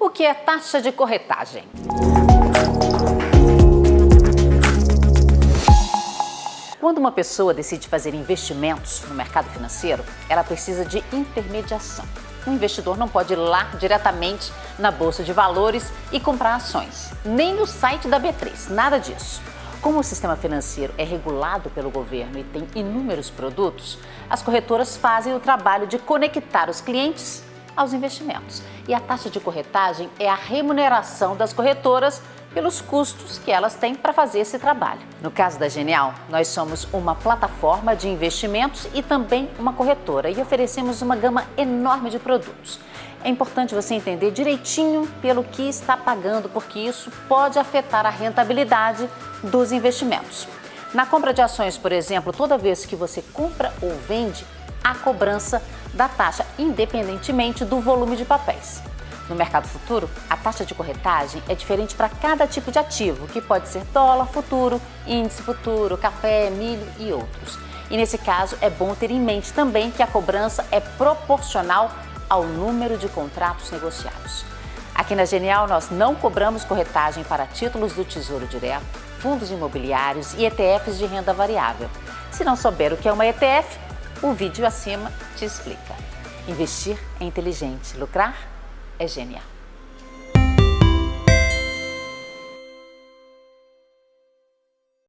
O que é taxa de corretagem? Quando uma pessoa decide fazer investimentos no mercado financeiro, ela precisa de intermediação. O investidor não pode ir lá diretamente na Bolsa de Valores e comprar ações, nem no site da B3, nada disso. Como o sistema financeiro é regulado pelo governo e tem inúmeros produtos, as corretoras fazem o trabalho de conectar os clientes aos investimentos. E a taxa de corretagem é a remuneração das corretoras pelos custos que elas têm para fazer esse trabalho. No caso da Genial, nós somos uma plataforma de investimentos e também uma corretora e oferecemos uma gama enorme de produtos. É importante você entender direitinho pelo que está pagando, porque isso pode afetar a rentabilidade dos investimentos. Na compra de ações, por exemplo, toda vez que você compra ou vende, há cobrança da taxa, independentemente do volume de papéis. No mercado futuro, a taxa de corretagem é diferente para cada tipo de ativo, que pode ser dólar futuro, índice futuro, café, milho e outros. E nesse caso, é bom ter em mente também que a cobrança é proporcional ao número de contratos negociados. Aqui na Genial, nós não cobramos corretagem para títulos do Tesouro Direto, fundos imobiliários e ETFs de renda variável. Se não souber o que é uma ETF, o vídeo acima te explica. Investir é inteligente, lucrar é genial.